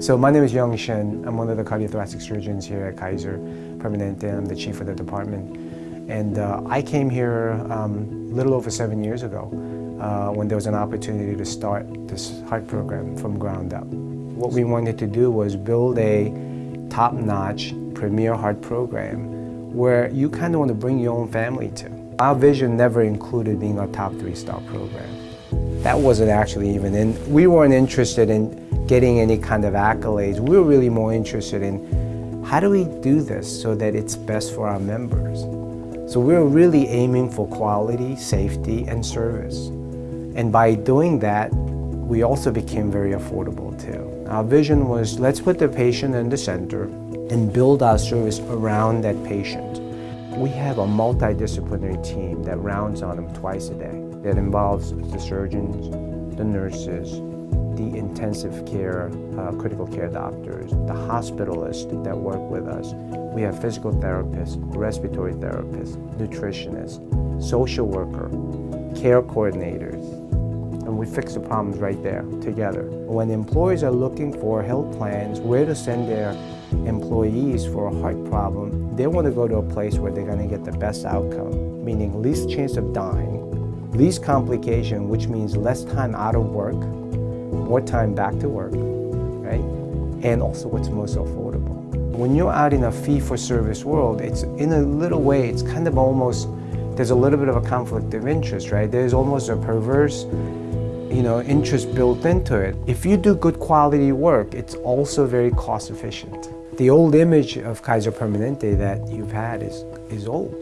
So my name is Young Shen. I'm one of the cardiothoracic surgeons here at Kaiser Permanente. I'm the chief of the department. And uh, I came here um, a little over seven years ago uh, when there was an opportunity to start this heart program from ground up. What we wanted to do was build a top-notch premier heart program where you kind of want to bring your own family to. Our vision never included being a top three-star program. That wasn't actually even in, we weren't interested in getting any kind of accolades. We're really more interested in how do we do this so that it's best for our members. So we're really aiming for quality, safety, and service. And by doing that, we also became very affordable too. Our vision was let's put the patient in the center and build our service around that patient. We have a multidisciplinary team that rounds on them twice a day. That involves the surgeons, the nurses, the intensive care, uh, critical care doctors, the hospitalists that work with us. We have physical therapists, respiratory therapists, nutritionists, social worker, care coordinators, and we fix the problems right there together. When employers are looking for health plans, where to send their employees for a heart problem, they want to go to a place where they're going to get the best outcome, meaning least chance of dying, least complication, which means less time out of work, more time back to work, right? And also what's most affordable. When you're out in a fee-for-service world, it's in a little way, it's kind of almost, there's a little bit of a conflict of interest, right? There's almost a perverse, you know, interest built into it. If you do good quality work, it's also very cost efficient. The old image of Kaiser Permanente that you've had is, is old.